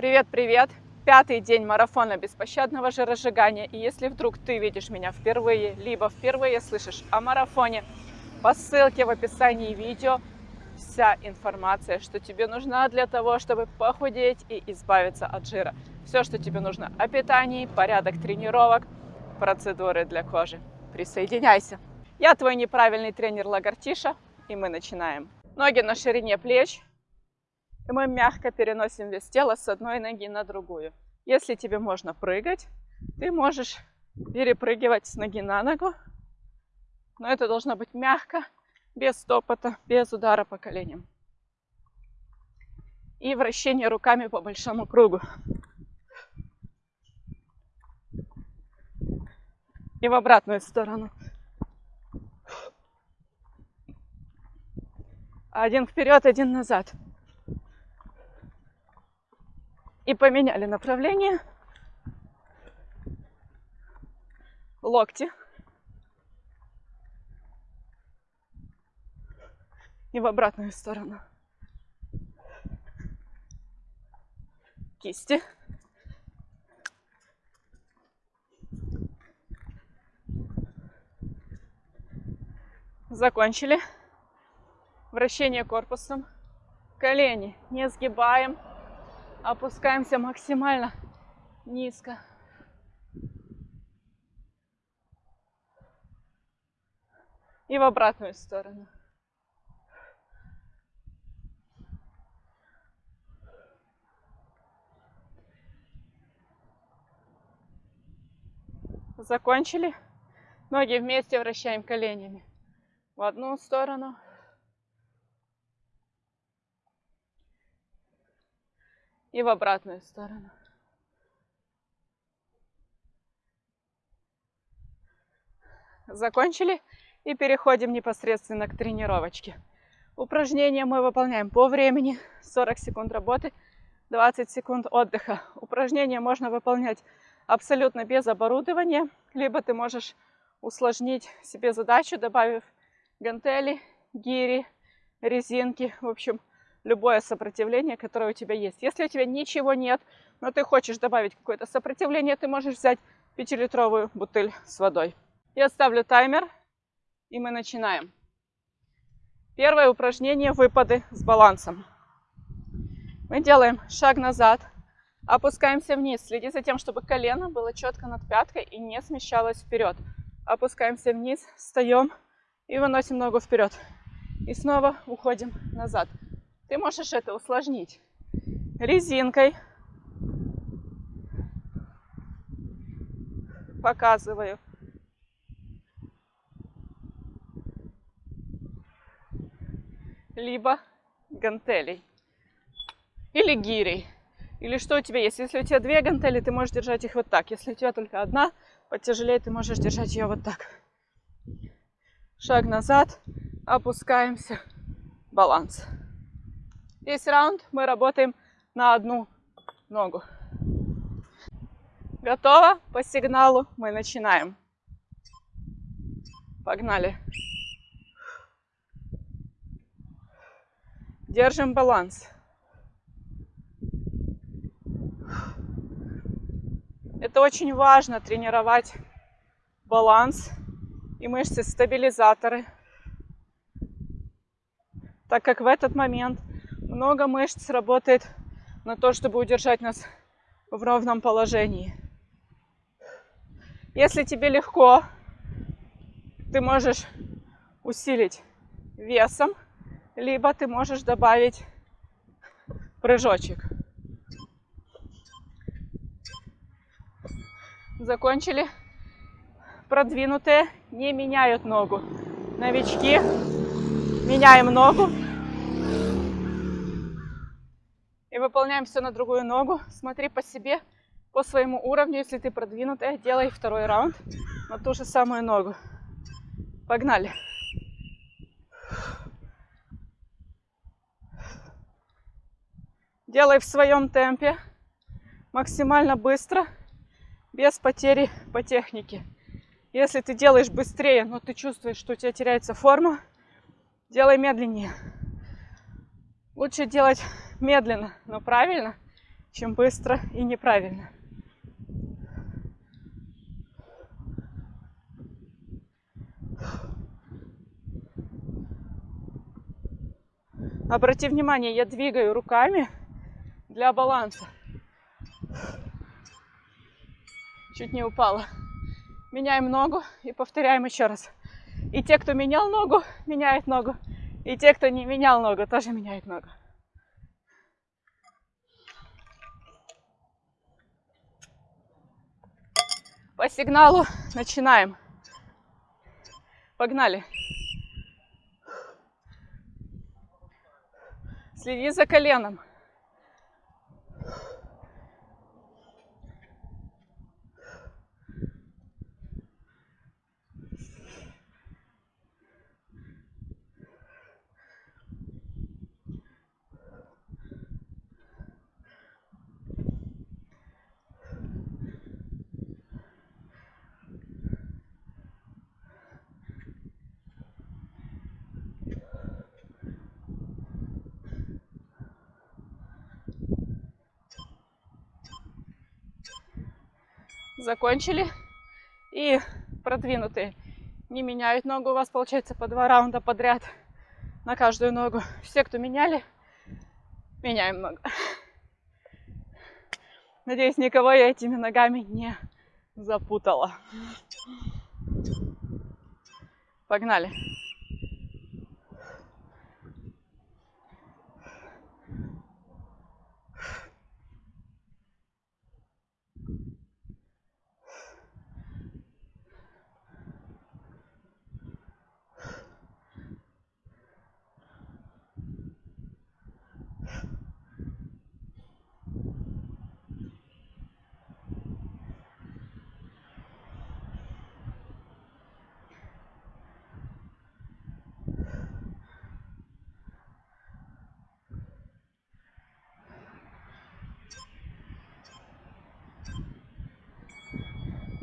Привет-привет! Пятый день марафона беспощадного жиросжигания. И если вдруг ты видишь меня впервые, либо впервые слышишь о марафоне, по ссылке в описании видео вся информация, что тебе нужна для того, чтобы похудеть и избавиться от жира. Все, что тебе нужно о питании, порядок тренировок, процедуры для кожи. Присоединяйся! Я твой неправильный тренер Лагартиша, и мы начинаем. Ноги на ширине плеч, и мы мягко переносим вес тела с одной ноги на другую. Если тебе можно прыгать, ты можешь перепрыгивать с ноги на ногу, но это должно быть мягко, без стопота, без удара по коленям. И вращение руками по большому кругу. И в обратную сторону. Один вперед, один назад и поменяли направление. Локти. И в обратную сторону. Кисти. Закончили. Вращение корпусом. Колени не сгибаем опускаемся максимально низко. И в обратную сторону. Закончили. Ноги вместе вращаем коленями. В одну сторону, и в обратную сторону. Закончили и переходим непосредственно к тренировочке. Упражнения мы выполняем по времени. 40 секунд работы, 20 секунд отдыха. Упражнения можно выполнять абсолютно без оборудования, либо ты можешь усложнить себе задачу, добавив гантели, гири, резинки. В общем, любое сопротивление, которое у тебя есть. Если у тебя ничего нет, но ты хочешь добавить какое-то сопротивление, ты можешь взять 5-литровую бутыль с водой. Я ставлю таймер, и мы начинаем. Первое упражнение – выпады с балансом. Мы делаем шаг назад, опускаемся вниз. Следи за тем, чтобы колено было четко над пяткой и не смещалось вперед. Опускаемся вниз, встаем и выносим ногу вперед. И снова уходим назад. Ты можешь это усложнить резинкой. Показываю. Либо гантелей. Или гирей. Или что у тебя есть. Если у тебя две гантели, ты можешь держать их вот так. Если у тебя только одна, потяжелее, ты можешь держать ее вот так. Шаг назад, опускаемся, баланс. Весь раунд мы работаем на одну ногу. Готово? По сигналу мы начинаем. Погнали. Держим баланс. Это очень важно тренировать баланс и мышцы-стабилизаторы, так как в этот момент много мышц работает на то, чтобы удержать нас в ровном положении. Если тебе легко, ты можешь усилить весом, либо ты можешь добавить прыжочек. Закончили. Продвинутые не меняют ногу. Новички меняем ногу выполняем все на другую ногу. Смотри по себе, по своему уровню. Если ты продвинутая, делай второй раунд на ту же самую ногу. Погнали. Делай в своем темпе, максимально быстро, без потери по технике. Если ты делаешь быстрее, но ты чувствуешь, что у тебя теряется форма, делай медленнее. Лучше делать медленно, но правильно, чем быстро и неправильно. Обрати внимание, я двигаю руками для баланса. Чуть не упала. Меняем ногу и повторяем еще раз. И те, кто менял ногу, меняют ногу. И те, кто не менял ногу, тоже меняют ногу. По сигналу начинаем. Погнали. Следи за коленом. Закончили. И продвинутые не меняют ногу. У вас получается по два раунда подряд на каждую ногу. Все, кто меняли, меняем ногу. Надеюсь, никого я этими ногами не запутала. Погнали.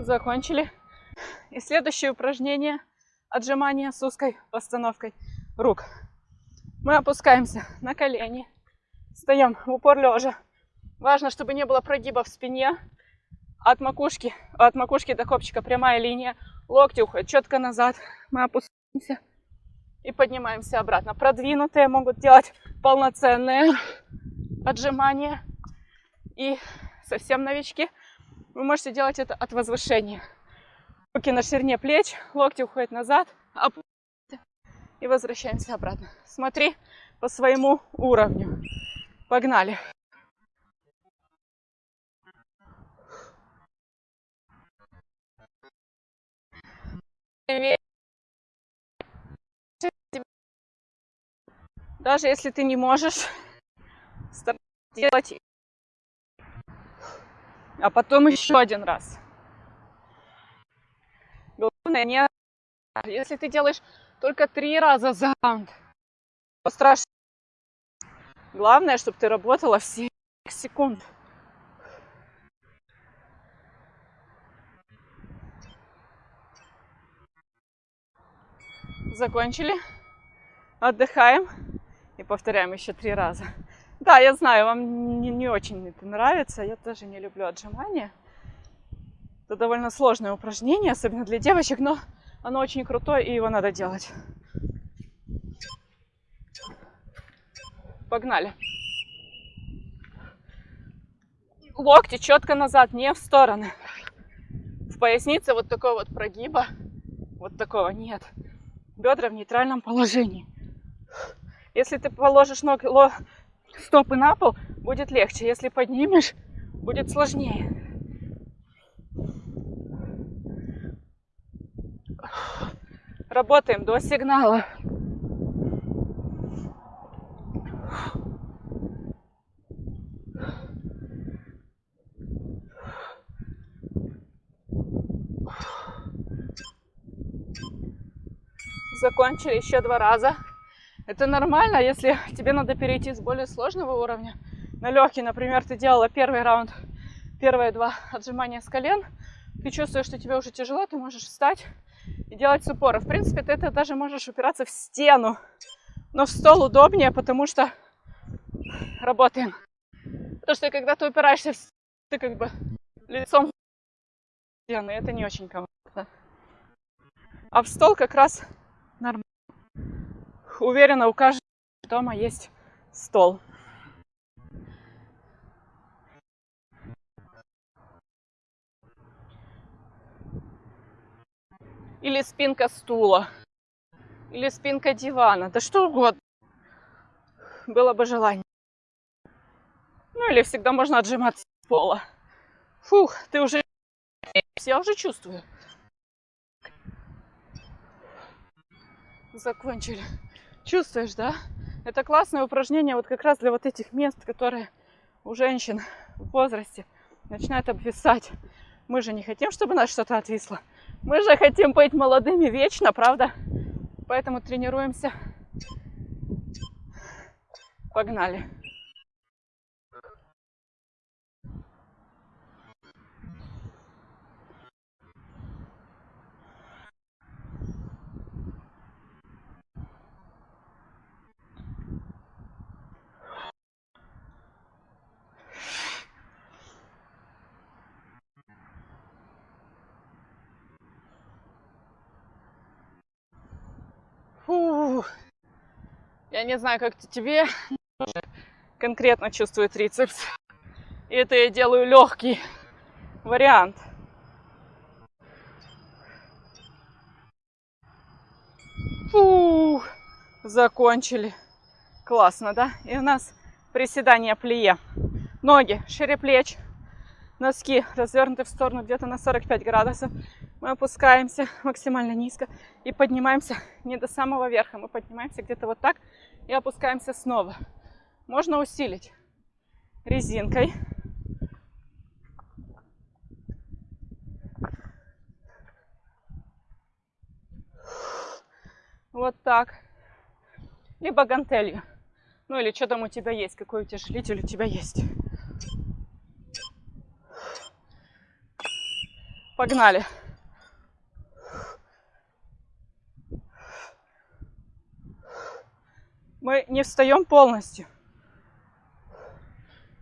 Закончили. И следующее упражнение отжимания с узкой постановкой рук. Мы опускаемся на колени, встаем в упор лежа. Важно, чтобы не было прогиба в спине. От макушки, от макушки до копчика прямая линия. Локти уходят четко назад. Мы опускаемся и поднимаемся обратно. Продвинутые могут делать полноценные отжимания. И совсем новички – вы можете делать это от возвышения. Руки на ширине плеч, локти уходят назад, и возвращаемся обратно. Смотри по своему уровню. Погнали. Даже если ты не можешь, делать а потом еще один раз. Главное не... Если ты делаешь только три раза за раунд, то страшно. Главное, чтобы ты работала все секунд. Закончили. Отдыхаем и повторяем еще три раза. Да, я знаю, вам не, не очень это нравится. Я тоже не люблю отжимания. Это довольно сложное упражнение, особенно для девочек, но оно очень крутое, и его надо делать. Погнали. Локти четко назад, не в стороны. В пояснице вот такого вот прогиба, вот такого нет. Бедра в нейтральном положении. Если ты положишь ноги, стопы на пол, будет легче. Если поднимешь, будет сложнее. Работаем до сигнала. Закончили еще два раза. Это нормально, если тебе надо перейти с более сложного уровня на легкий. Например, ты делала первый раунд, первые два отжимания с колен. Ты чувствуешь, что тебе уже тяжело, ты можешь встать и делать с упора. В принципе, ты это даже можешь упираться в стену. Но в стол удобнее, потому что работаем Потому что когда ты упираешься, в... ты как бы лицом в стены, это не очень комфортно. А в стол как раз нормально. Уверена, у каждого дома есть стол. Или спинка стула. Или спинка дивана. Да что угодно. Было бы желание. Ну или всегда можно отжиматься с пола. Фух, ты уже... Я уже чувствую. Закончили. Чувствуешь, да? Это классное упражнение вот как раз для вот этих мест, которые у женщин в возрасте начинают обвисать. Мы же не хотим, чтобы нас что-то отвисло. Мы же хотим быть молодыми вечно, правда? Поэтому тренируемся. Погнали. Фу. Я не знаю, как тебе, конкретно чувствую трицепс. И это я делаю легкий вариант. Фу, закончили. Классно, да? И у нас приседание плие. Ноги шире плеч, носки развернуты в сторону где-то на 45 градусов. Мы опускаемся максимально низко и поднимаемся не до самого верха. Мы поднимаемся где-то вот так и опускаемся снова. Можно усилить резинкой. Вот так. Либо гантелью. Ну или что там у тебя есть, какой утяжелитель у тебя есть. Погнали. Мы не встаем полностью.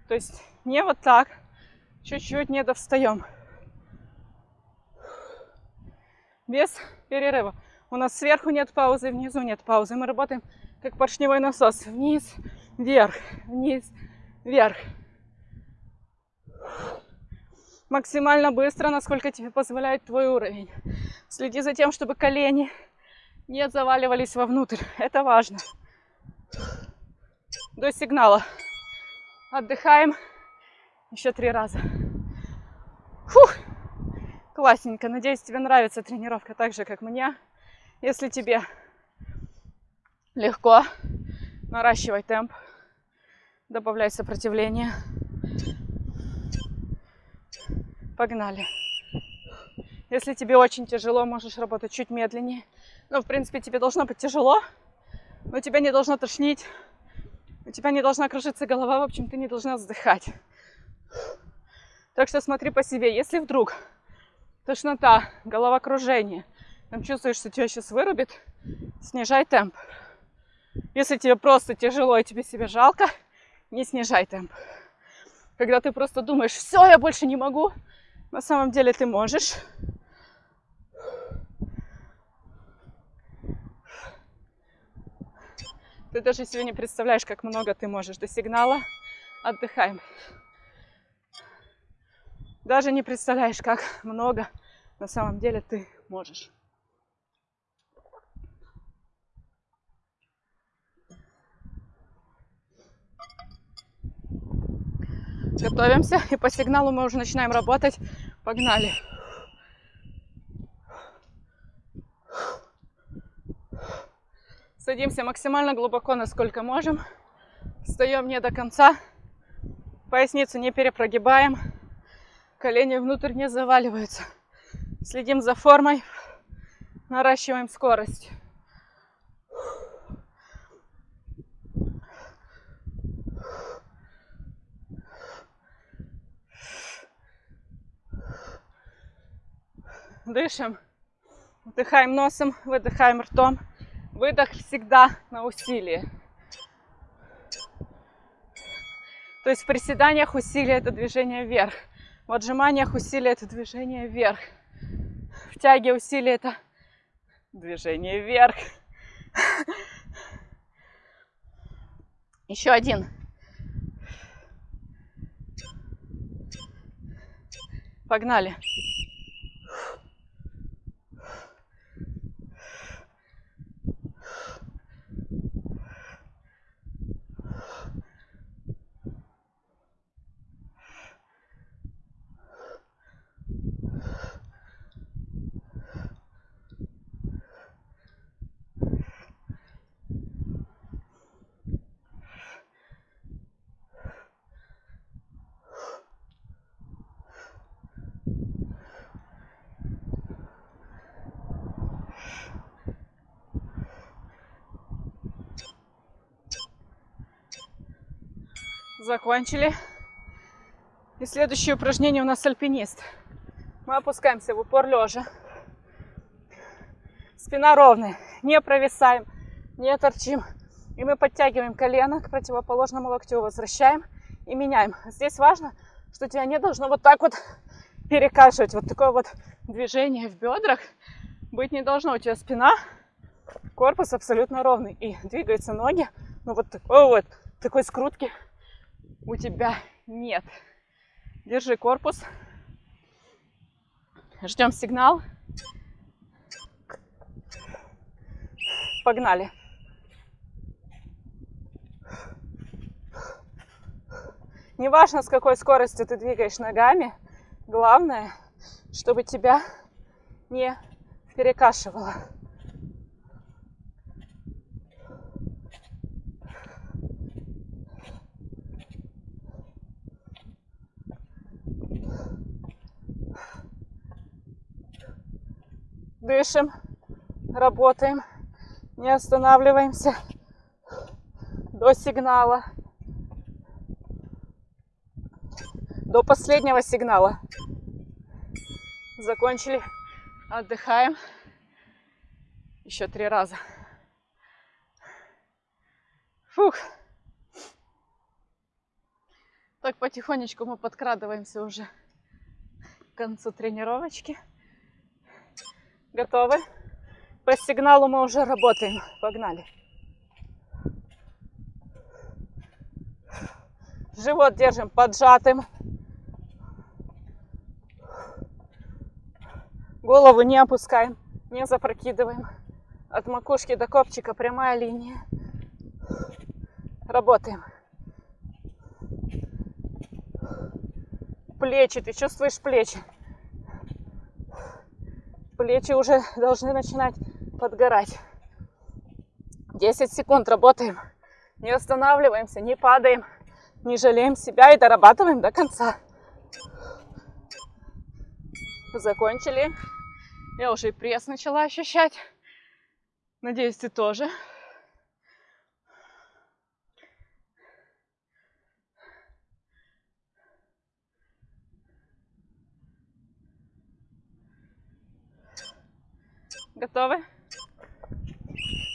То есть не вот так, чуть-чуть не довстаем. Без перерыва. У нас сверху нет паузы, внизу нет паузы. Мы работаем как поршневой насос. Вниз, вверх, вниз, вверх максимально быстро, насколько тебе позволяет твой уровень. Следи за тем, чтобы колени не заваливались вовнутрь. Это важно. До сигнала. Отдыхаем еще три раза. Фух. Классненько. Надеюсь, тебе нравится тренировка так же, как мне. Если тебе легко, наращивай темп, добавляй сопротивление. Погнали. Если тебе очень тяжело, можешь работать чуть медленнее. Ну, в принципе, тебе должно быть тяжело, но тебя не должно тошнить. У тебя не должна кружиться голова, в общем, ты не должна вздыхать. Так что смотри по себе. Если вдруг тошнота, головокружение, там чувствуешь, что тебя сейчас вырубит, снижай темп. Если тебе просто тяжело и тебе себя жалко, не снижай темп. Когда ты просто думаешь, все, я больше не могу, на самом деле ты можешь. Ты даже себе не представляешь, как много ты можешь. До сигнала отдыхаем. Даже не представляешь, как много на самом деле ты можешь. Готовимся. И по сигналу мы уже начинаем работать. Погнали. Садимся максимально глубоко, насколько можем. Встаем не до конца. Поясницу не перепрогибаем. Колени внутрь не заваливаются. Следим за формой. Наращиваем скорость. Дышим. Вдыхаем носом, выдыхаем ртом. Выдох всегда на усилие. То есть в приседаниях усилие это движение вверх. В отжиманиях усилие это движение вверх. В тяге усилие это движение вверх. Еще один. Погнали. Закончили. И следующее упражнение у нас альпинист. Мы опускаемся в упор лежа. Спина ровная, не провисаем, не торчим. И мы подтягиваем колено к противоположному локтю, возвращаем и меняем. Здесь важно, что тебя не должно вот так вот перекашивать. Вот такое вот движение в бедрах быть не должно. У тебя спина, корпус абсолютно ровный. И двигаются ноги, ну вот такой вот, такой скрутки у тебя нет. Держи корпус. Ждем сигнал. Погнали. Неважно, с какой скоростью ты двигаешь ногами, главное, чтобы тебя не перекашивало. Дышим, работаем, не останавливаемся до сигнала, до последнего сигнала. Закончили, отдыхаем. Еще три раза. Фух. Так потихонечку мы подкрадываемся уже к концу тренировочки. Готовы? По сигналу мы уже работаем. Погнали. Живот держим поджатым. Голову не опускаем, не запрокидываем. От макушки до копчика прямая линия. Работаем. Плечи, ты чувствуешь плечи? Плечи уже должны начинать подгорать. 10 секунд работаем. Не останавливаемся, не падаем, не жалеем себя и дорабатываем до конца. Закончили. Я уже и пресс начала ощущать. Надеюсь, ты тоже. Готовы?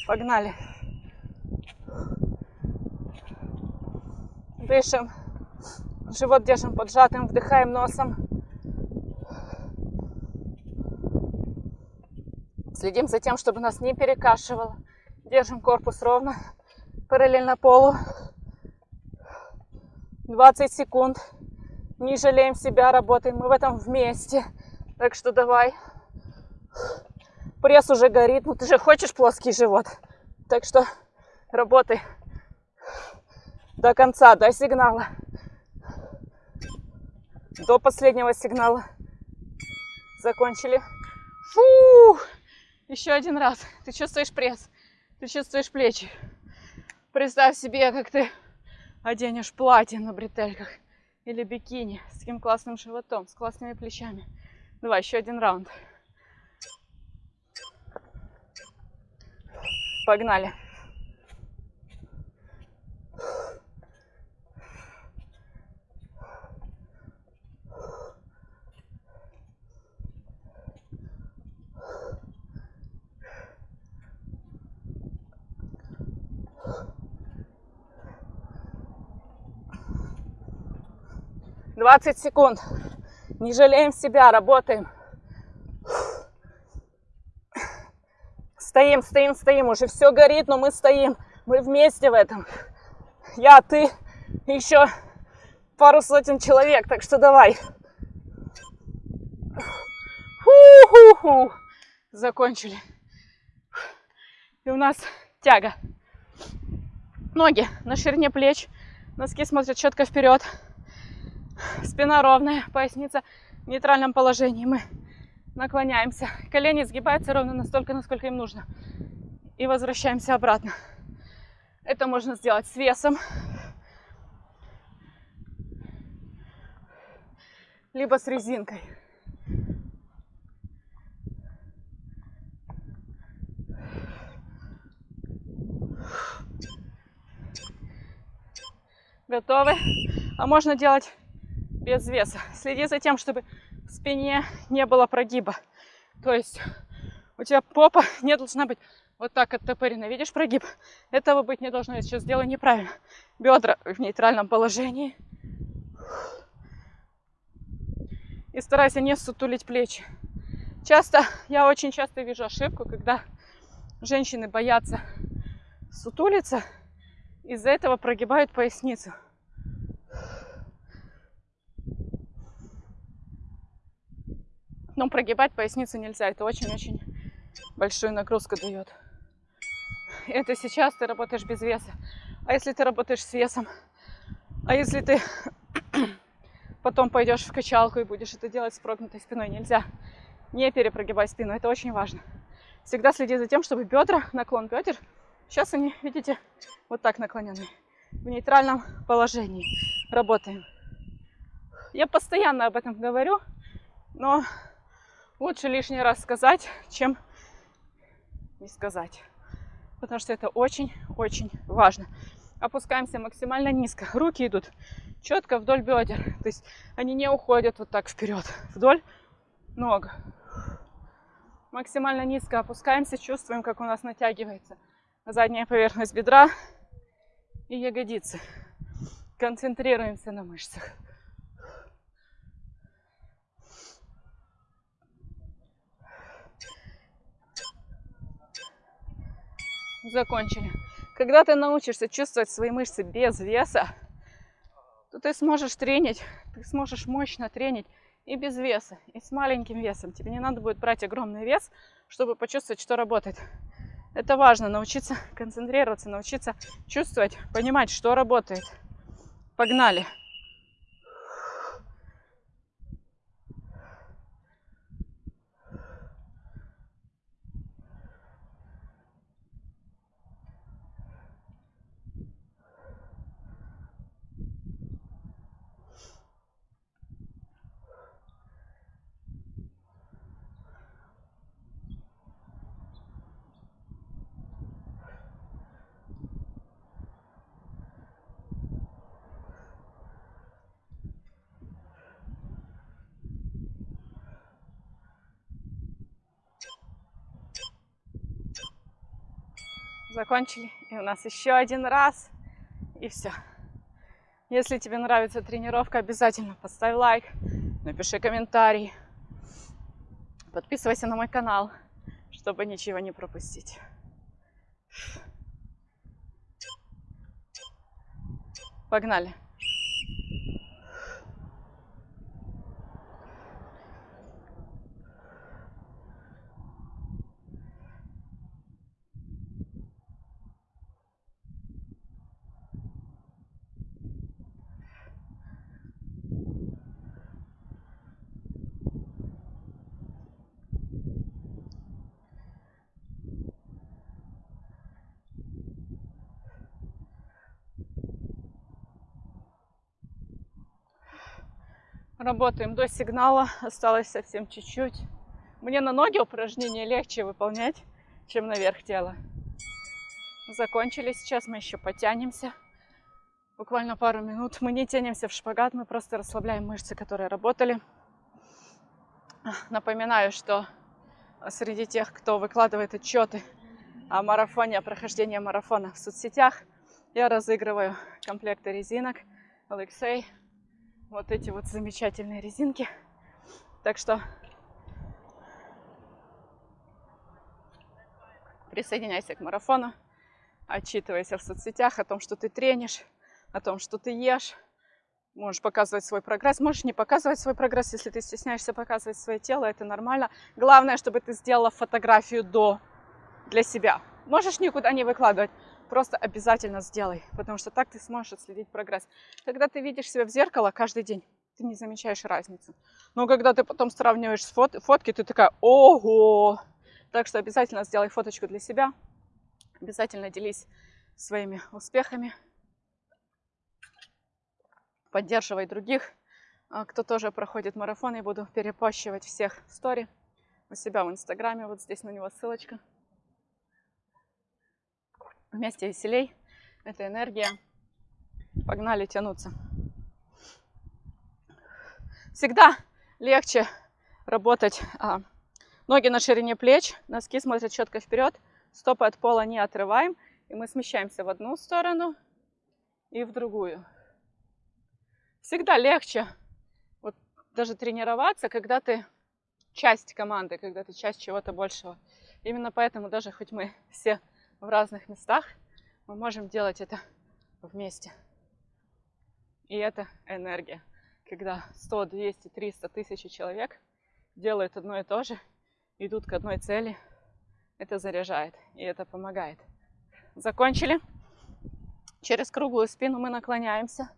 Погнали. Дышим. Живот держим поджатым, вдыхаем носом. Следим за тем, чтобы нас не перекашивало. Держим корпус ровно, параллельно полу. 20 секунд. Не жалеем себя, работаем. Мы в этом вместе. Так что давай пресс уже горит, ну ты же хочешь плоский живот. Так что работай до конца, до сигнала. До последнего сигнала. Закончили. Фу! Еще один раз. Ты чувствуешь пресс, ты чувствуешь плечи. Представь себе, как ты оденешь платье на бретельках или бикини с таким классным животом, с классными плечами. Давай, еще один раунд. Погнали. 20 секунд. Не жалеем себя, работаем. Стоим, стоим, стоим. Уже все горит, но мы стоим. Мы вместе в этом. Я, ты, еще пару сотен человек. Так что давай. Ху-ху-ху. Закончили. И у нас тяга. Ноги на ширине плеч. Носки смотрят четко вперед. Спина ровная, поясница в нейтральном положении. Мы наклоняемся. Колени сгибаются ровно настолько, насколько им нужно. И возвращаемся обратно. Это можно сделать с весом. Либо с резинкой. Готовы? А можно делать без веса. Следи за тем, чтобы в спине не было прогиба. То есть у тебя попа не должна быть вот так оттопырена. Видишь прогиб? Этого быть не должно. Я сейчас сделаю неправильно. Бедра в нейтральном положении. И старайся не сутулить плечи. Часто, я очень часто вижу ошибку, когда женщины боятся сутулиться, из-за этого прогибают поясницу. Но прогибать поясницу нельзя. Это очень-очень большую нагрузку дает. Это сейчас ты работаешь без веса. А если ты работаешь с весом? А если ты потом пойдешь в качалку и будешь это делать с прогнутой спиной? Нельзя. Не перепрогибай спину. Это очень важно. Всегда следи за тем, чтобы бедра, наклон бедер, сейчас они, видите, вот так наклонены. В нейтральном положении работаем. Я постоянно об этом говорю, но лучше лишний раз сказать, чем не сказать. Потому что это очень-очень важно. Опускаемся максимально низко. Руки идут четко вдоль бедер. То есть они не уходят вот так вперед. Вдоль ног. Максимально низко опускаемся. Чувствуем, как у нас натягивается задняя поверхность бедра и ягодицы. Концентрируемся на мышцах. Закончили. Когда ты научишься чувствовать свои мышцы без веса, то ты сможешь тренить, ты сможешь мощно тренить и без веса, и с маленьким весом. Тебе не надо будет брать огромный вес, чтобы почувствовать, что работает. Это важно, научиться концентрироваться, научиться чувствовать, понимать, что работает. Погнали! Закончили. И у нас еще один раз. И все. Если тебе нравится тренировка, обязательно поставь лайк, напиши комментарий. Подписывайся на мой канал, чтобы ничего не пропустить. Погнали! Работаем до сигнала, осталось совсем чуть-чуть. Мне на ноги упражнения легче выполнять, чем наверх тела. Закончили сейчас, мы еще потянемся. Буквально пару минут. Мы не тянемся в шпагат, мы просто расслабляем мышцы, которые работали. Напоминаю, что среди тех, кто выкладывает отчеты о марафоне, о прохождении марафона в соцсетях, я разыгрываю комплекты резинок Alexei вот эти вот замечательные резинки. Так что присоединяйся к марафону, отчитывайся в соцсетях о том, что ты тренишь, о том, что ты ешь. Можешь показывать свой прогресс, можешь не показывать свой прогресс, если ты стесняешься показывать свое тело, это нормально. Главное, чтобы ты сделала фотографию до для себя. Можешь никуда не выкладывать, просто обязательно сделай, потому что так ты сможешь отследить прогресс. Когда ты видишь себя в зеркало каждый день, ты не замечаешь разницу. Но когда ты потом сравниваешь с фот фотки, ты такая, ого! Так что обязательно сделай фоточку для себя, обязательно делись своими успехами, поддерживай других, а, кто тоже проходит марафон. Я буду перепощивать всех в стори у себя в инстаграме, вот здесь на него ссылочка. Вместе веселей. Это энергия. Погнали тянуться. Всегда легче работать. А, ноги на ширине плеч, носки смотрят четко вперед, стопы от пола не отрываем. И мы смещаемся в одну сторону и в другую. Всегда легче вот даже тренироваться, когда ты часть команды, когда ты часть чего-то большего. Именно поэтому даже хоть мы все в разных местах, мы можем делать это вместе. И это энергия. Когда 100, 200, 300 тысяч человек делают одно и то же, идут к одной цели, это заряжает и это помогает. Закончили. Через круглую спину мы наклоняемся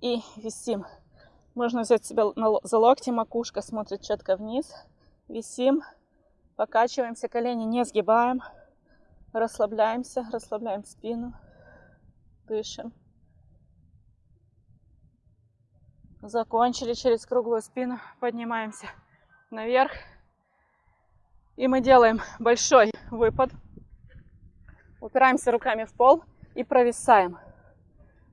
и висим. Можно взять себя за локти, макушка смотрит четко вниз. Висим, покачиваемся, колени не сгибаем. Расслабляемся, расслабляем спину, дышим. Закончили через круглую спину, поднимаемся наверх. И мы делаем большой выпад. Упираемся руками в пол и провисаем.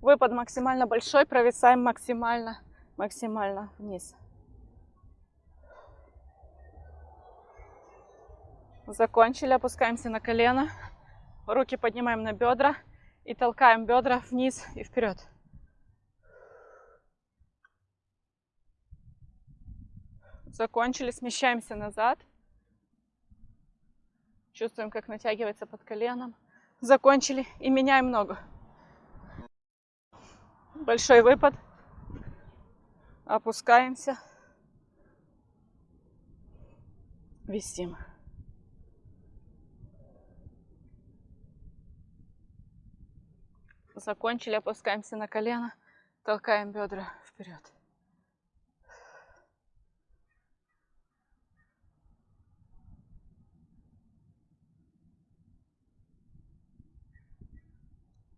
Выпад максимально большой, провисаем максимально, максимально вниз. Закончили, опускаемся на колено. Руки поднимаем на бедра и толкаем бедра вниз и вперед. Закончили, смещаемся назад. Чувствуем, как натягивается под коленом. Закончили и меняем ногу. Большой выпад. Опускаемся. Висим. Закончили, опускаемся на колено, толкаем бедра вперед.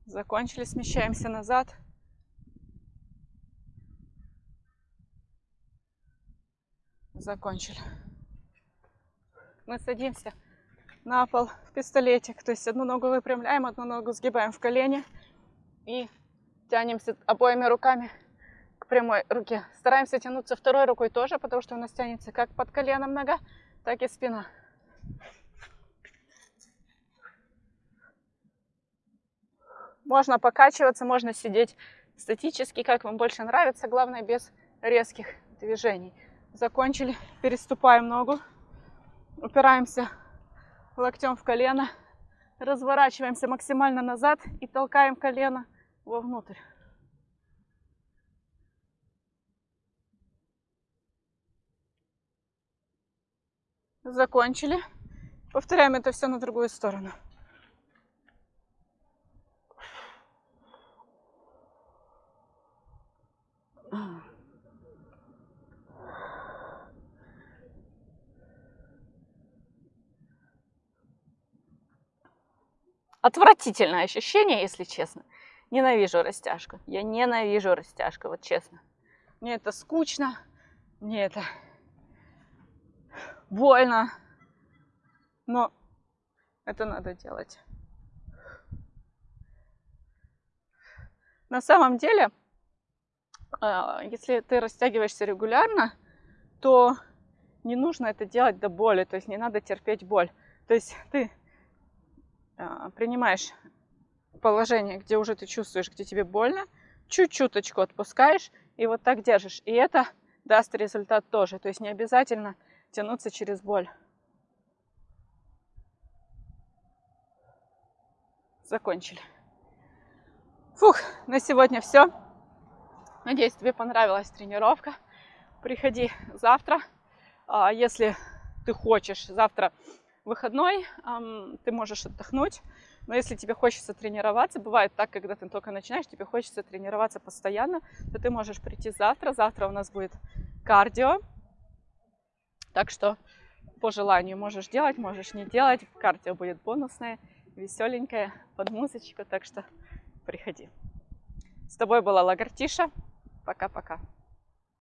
Закончили, смещаемся назад. Закончили. Мы садимся на пол в пистолетик. То есть одну ногу выпрямляем, одну ногу сгибаем в колени и тянемся обоими руками к прямой руке. Стараемся тянуться второй рукой тоже, потому что у нас тянется как под коленом нога, так и спина. Можно покачиваться, можно сидеть статически, как вам больше нравится, главное без резких движений. Закончили, переступаем ногу, упираемся локтем в колено, разворачиваемся максимально назад и толкаем колено вовнутрь. Закончили. Повторяем это все на другую сторону. Отвратительное ощущение, если честно. Ненавижу растяжку. Я ненавижу растяжку, вот честно. Мне это скучно, мне это больно, но это надо делать. На самом деле, а, если ты растягиваешься регулярно, то не нужно это делать до боли, то есть не надо терпеть боль. То есть ты а, принимаешь положение, где уже ты чувствуешь, где тебе больно, чуть-чуточку отпускаешь и вот так держишь. И это даст результат тоже. То есть не обязательно тянуться через боль. Закончили. Фух, на сегодня все. Надеюсь, тебе понравилась тренировка. Приходи завтра. А если ты хочешь, завтра выходной, ты можешь отдохнуть. Но если тебе хочется тренироваться, бывает так, когда ты только начинаешь, тебе хочется тренироваться постоянно, то ты можешь прийти завтра. Завтра у нас будет кардио. Так что по желанию можешь делать, можешь не делать. Кардио будет бонусное, веселенькое, под музычку. Так что приходи. С тобой была Лагартиша. Пока-пока.